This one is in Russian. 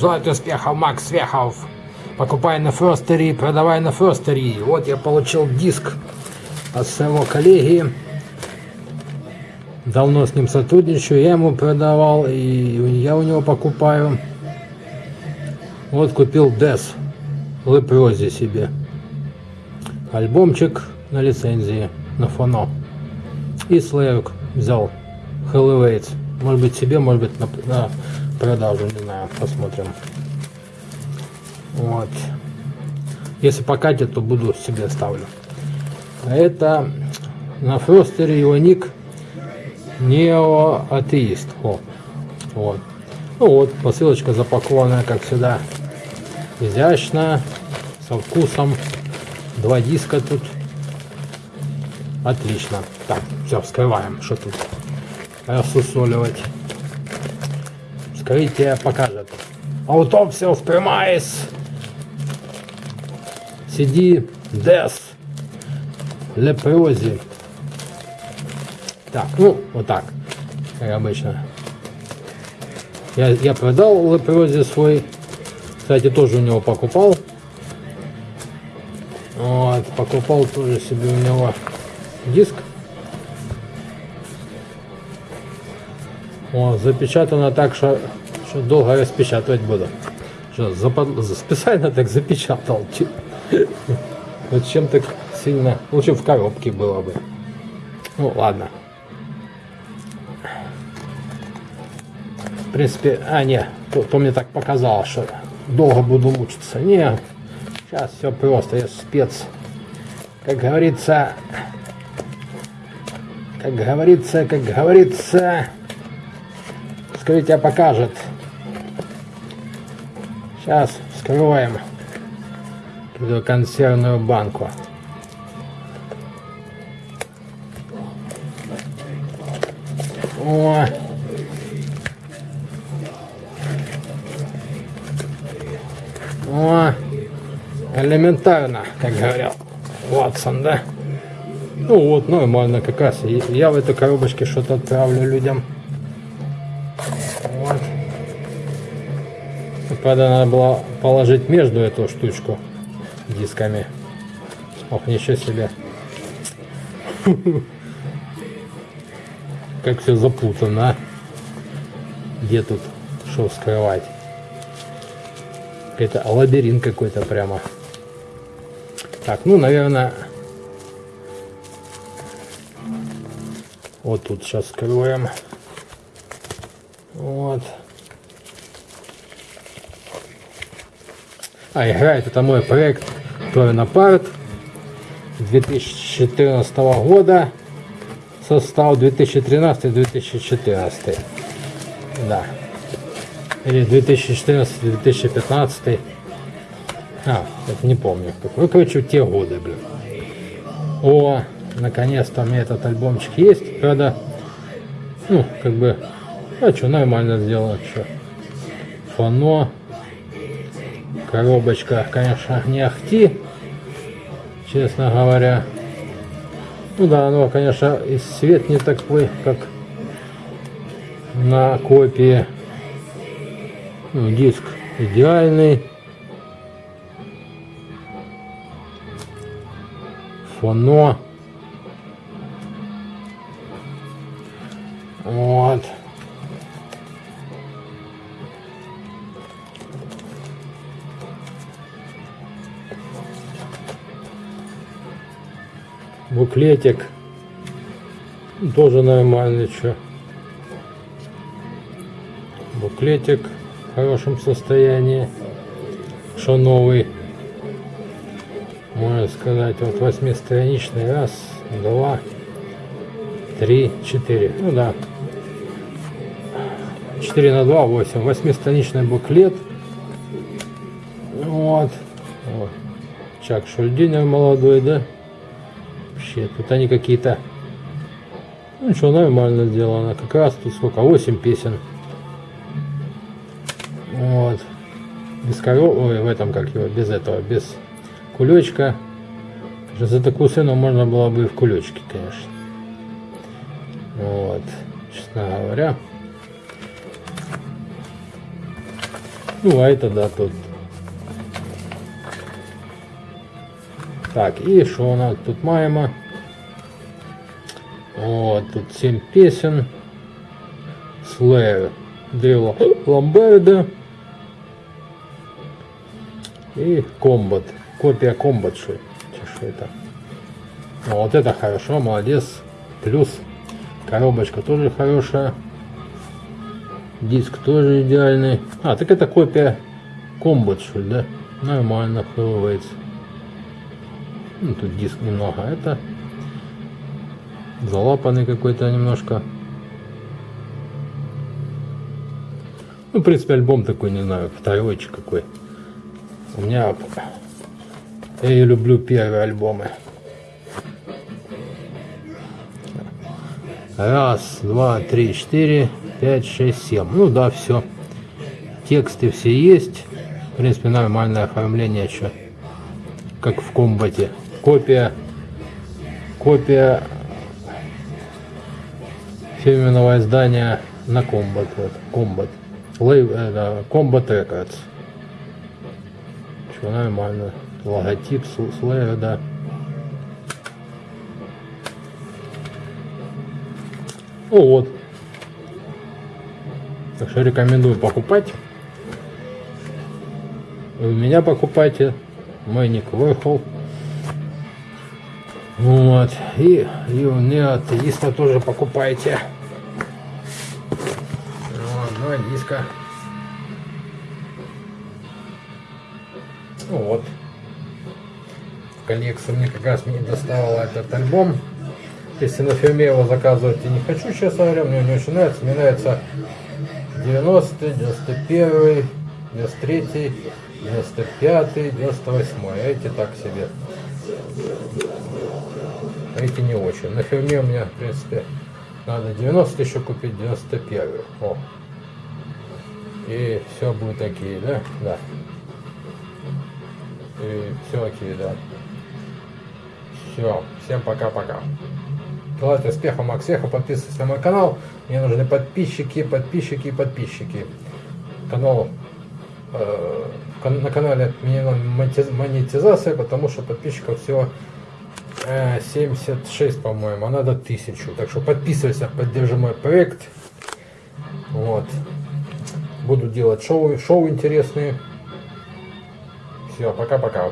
Желаю успехов, Макс Свехов. Покупай на Ферстери, продавай на Ферстери. Вот я получил диск от своего коллеги. Давно с ним сотрудничаю, я ему продавал, и я у него покупаю. Вот купил Дес Лепрози себе. Альбомчик на лицензии, на фоно. И Слэвик взял Хэллоуэйтс. Может быть себе, может быть на, на продажу, не знаю, посмотрим. Вот. Если покатит, то буду себе оставлю. А это на фростере его ник неоатеист. О, вот. Ну вот, посылочка запакованная, как всегда, изящно, со вкусом. Два диска тут. Отлично. Так, все, вскрываем. Что тут рассусоливать? Вскрытие покажет. Autopsy of Premise. CD Death. Лепрози. Так, ну, вот так, как обычно. Я, я продал Лепрози свой. Кстати, тоже у него покупал. Вот, покупал тоже себе у него диск. О, запечатано так, что, что долго распечатывать буду. Что, запад... специально так запечатал. Зачем так сильно? Лучше в коробке было бы. Ну, ладно. В принципе, а, не, то, то мне так показалось, что долго буду мучиться. Не, сейчас все просто, я спец. Как говорится, как говорится, как говорится, вскрытие покажет. Сейчас вскрываем эту консервную банку. О! О! Элементарно, как говорил Ватсон, да? Ну вот, нормально как раз. Я в этой коробочке что-то отправлю людям. Правда, надо было положить между эту штучку дисками. Ох, ничего себе. Как все запутано. А? Где тут что скрывать? Это лабиринт какой-то прямо. Так, ну, наверное, вот тут сейчас скроем. Вот. А, играет это мой проект Торнапарт 2014 года. Состав 2013-2014. Да. Или 2014-2015. А, это не помню. Какой, ну, короче, те годы, блин. О, наконец-то у меня этот альбомчик есть. Правда, ну, как бы, а что, нормально сделано, что. Фано. Коробочка, конечно, не ахти, честно говоря. Ну да, оно, конечно, и свет не такой, как на копии. Ну, диск идеальный. Фоно. Вот. Буклетик. Тоже нормальный, что. Буклетик в хорошем состоянии. Что новый. Можно сказать, вот восьмистраничный. Раз, два, три, четыре. Ну да. 4 на 2, 8. Восьмистраничный буклет. Вот. вот. Чак Шульдинер молодой, да? Вообще, тут они какие-то... Ну что, нормально сделано. Как раз тут сколько? 8 песен. Вот. Без коров... Ой, в этом как его, без этого, без кулечка. За такую цену можно было бы и в кулечке, конечно. Вот. Честно говоря. Ну, а это да, тут. Так, и что у нас тут маємо? О, тут 7 песен. Слею. Дело Ламберда. И комбат. Копия комбат, что, это. А вот это хорошо, молодец. Плюс коробочка тоже хорошая. Диск тоже идеальный. А, так это копия комбат, что да? Нормально вкрывается. Ну, тут диск немного. Это залапанный какой-то немножко. Ну, в принципе, альбом такой, не знаю, второйчик какой. У меня... Я люблю первые альбомы. Раз, два, три, четыре, пять, шесть, семь. Ну да, все. Тексты все есть. В принципе, нормальное оформление, что как в комбате. Копия, копия фирменного издания на комбат. Вот, комбат. Лейв, это, комбат Records. Что нормально. Логотип, слэя, да. Ну вот. Так что рекомендую покупать. Вы меня покупайте. Мой ник Warhol. Вот. И, и у атеиста тоже покупайте. Вот, два диска. Вот. Коллекцию мне как раз не доставал этот альбом. Если на фирме его заказывать я не хочу, честно говоря, мне не очень нравится. Мне нравится 90 91 93 95 98 эти так себе. Эти не очень. На фирме у меня, в принципе, надо 90 еще купить, 91 О. И все будет такие, да? Да. И все окей, да. Все. Всем пока-пока. Желаю успеха, Макс Веха. Подписывайтесь на мой канал. Мне нужны подписчики, подписчики, подписчики. Канал на канале монетизация, потому что подписчиков всего э, 76, по-моему, а надо 1000. Так что подписывайся, поддержи мой проект. Вот. Буду делать шоу, шоу интересные. Все, пока-пока.